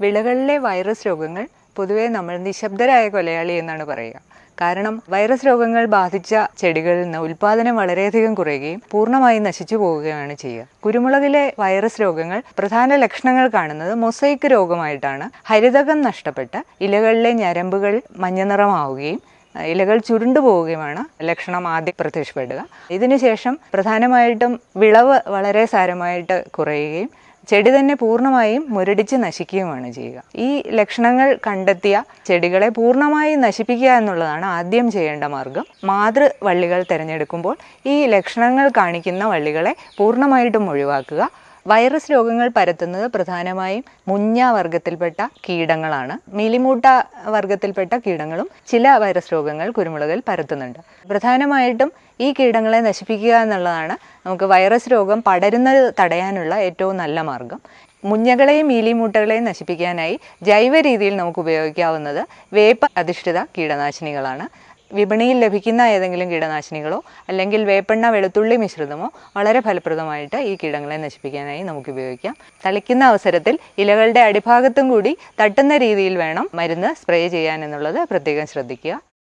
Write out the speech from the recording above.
വിളകളിലെ virus രോഗങ്ങൾ പൊതുവെ നമ്മൾ നിശബ്ദരായ കൊലയാളി എന്നാണ് പറയുക. കാരണം വൈറസ് രോഗങ്ങൾ ബാധിച്ച ചെടികളിൽ നിന്ന് ഉൽപാദനം വളരെയധികം കുറയുകയും പൂർണമായും നശിച്ചു പോവുകയാണ് ചെയ്യുക. കുരുമുളകിലെ വൈറസ് രോഗങ്ങൾ പ്രധാന ലക്ഷണങ്ങൾ കാണുന്നത് മൊസൈക്ക് രോഗമായിട്ടാണ്. ഹരിതകം നഷ്ടപ്പെട്ട ഇലകളിലെ ഞരമ്പുകൾ മഞ്ഞനിറമാവുകയും ഇലകൾ ചുരുണ്ടു പോവുകയുമാണ് ലക്ഷണം ആദ്യം പ്രത്യക്ഷപ്പെടുക. ഇതിനുശേഷം പ്രധാനമായിട്ടും വിളവ് വളരെ സാരമായിട്ട് കുറയുകയും ചെടി തന്നെ പൂർണമായും മുരടിച്ച് നശിക്കുകയുമാണ് ചെയ്യുക. ഈ ലക്ഷണങ്ങൾ കണ്ടെത്തിയ ചെടികളെ പൂർണമായും നശിപ്പിക്കുക എന്നുള്ളതാണ് ആദ്യം ചെയ്യേണ്ട മാർഗം. മാതൃവള്ളികൾ തിരഞ്ഞെടുക്കുമ്പോൾ ഈ ലക്ഷണങ്ങൾ കാണിക്കുന്ന വള്ളികളെ പൂർണമായിട്ടും ഒഴിവാക്കുക. വൈറസ് രോഗങ്ങൾ പരത്തുന്നത് പ്രധാനമായും മുഞ്ഞ വർഗത്തിൽപ്പെട്ട കീടങ്ങളാണ്. മിലിമൂട്ട വർഗത്തിൽപ്പെട്ട കീടങ്ങളും ചില വൈറസ് രോഗങ്ങൾ കുരുമുളകിൽ പരത്തുന്നുണ്ട്. പ്രധാനമായിട്ടും ഈ കീടങ്ങളെ നശിപ്പിക്കുക എന്നുള്ളതാണ് നമുക്ക് വൈറസ് രോഗം പടരുന്നത് തടയാനുള്ള ഏറ്റവും നല്ല മാർഗം. മുഞ്ഞകളെയും മീലിമൂട്ടകളെയും നശിപ്പിക്കാനായി ജൈവ രീതിയിൽ നമുക്ക് ഉപയോഗിക്കാവുന്നത് വേപ്പ അധിഷ്ഠിത കീടനാശിനികളാണ്. വിപണിയിൽ ലഭിക്കുന്ന ഏതെങ്കിലും കീടനാശിനികളോ അല്ലെങ്കിൽ വേപ്പെണ്ണ വെളുത്തുള്ളി മിശ്രിതമോ വളരെ ഫലപ്രദമായിട്ട് ഈ കീടങ്ങളെ നശിപ്പിക്കാനായി നമുക്ക് ഉപയോഗിക്കാം. തളിക്കുന്ന അവസരത്തിൽ ഇലകളുടെ അടിഭാഗത്തും കൂടി തട്ടുന്ന രീതിയിൽ വേണം മരുന്ന് സ്പ്രേ ചെയ്യാൻ എന്നുള്ളത് പ്രത്യേകം ശ്രദ്ധിക്കുക.